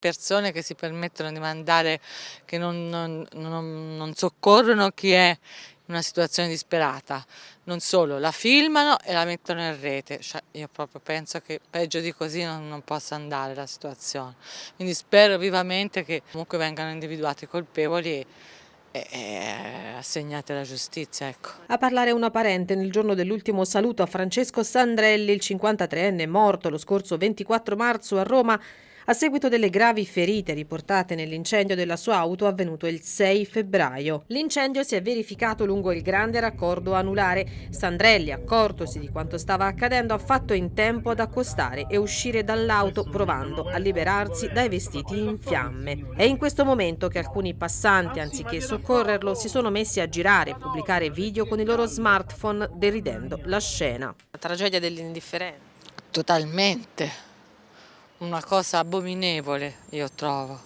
persone che si permettono di mandare, che non, non, non, non soccorrono chi è in una situazione disperata. Non solo, la filmano e la mettono in rete. Cioè, io proprio penso che peggio di così non, possa andare la situazione. Quindi spero vivamente che comunque vengano individuati i colpevoli e, e assegnate alla giustizia. Ecco. A parlare una parente nel giorno dell'ultimo saluto a Francesco Sandrelli, il 53enne morto lo scorso 24 marzo a Roma, a seguito delle gravi ferite riportate nell'incendio della sua auto avvenuto il 6 febbraio. L'incendio si è verificato lungo il grande raccordo anulare. Sandrelli, accortosi di quanto stava accadendo, ha fatto in tempo ad accostare e uscire dall'auto provando a liberarsi dai vestiti in fiamme. È in questo momento che alcuni passanti, anziché soccorrerlo, si sono messi a girare e pubblicare video con i loro smartphone deridendo la scena. La tragedia dell'indifferenza. Totalmente una cosa abominevole, io trovo,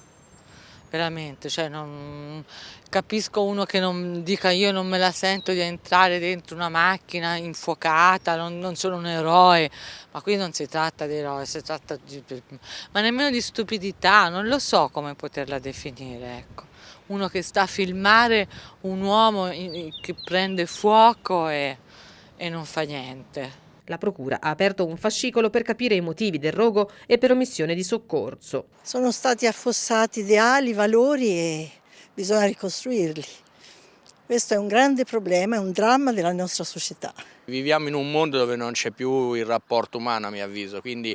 veramente, cioè non, capisco uno che non dica io non me la sento di entrare dentro una macchina infuocata, non, non sono un eroe, ma qui non si tratta di eroe, si tratta di, ma nemmeno di stupidità, non lo so come poterla definire, ecco. Uno che sta a filmare un uomo che prende fuoco e, e non fa niente. La Procura ha aperto un fascicolo per capire i motivi del rogo e per omissione di soccorso. Sono stati affossati ideali, valori e bisogna ricostruirli. Questo è un grande problema, è un dramma della nostra società. Viviamo in un mondo dove non c'è più il rapporto umano a mio avviso, quindi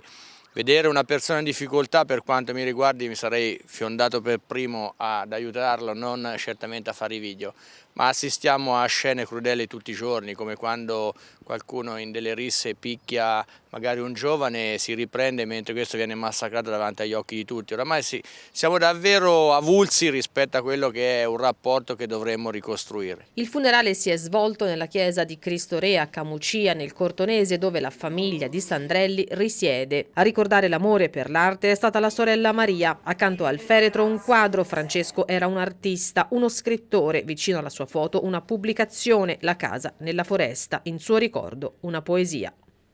vedere una persona in difficoltà per quanto mi riguardi mi sarei fiondato per primo ad aiutarlo, non certamente a fare i video, ma assistiamo a scene crudeli tutti i giorni come quando qualcuno in delle risse picchia magari un giovane e si riprende mentre questo viene massacrato davanti agli occhi di tutti. Oramai sì, siamo davvero avulsi rispetto a quello che è un rapporto che dovremmo ricostruire. Il funerale si è svolto nella chiesa di Cristo Re a Camucia nel Cortonese dove la famiglia di Sandrelli risiede. A ricordare l'amore per l'arte è stata la sorella Maria. Accanto al feretro un quadro, Francesco era un artista, uno scrittore, vicino alla sua foto una pubblicazione, La casa nella foresta, in suo ricordo una poesia.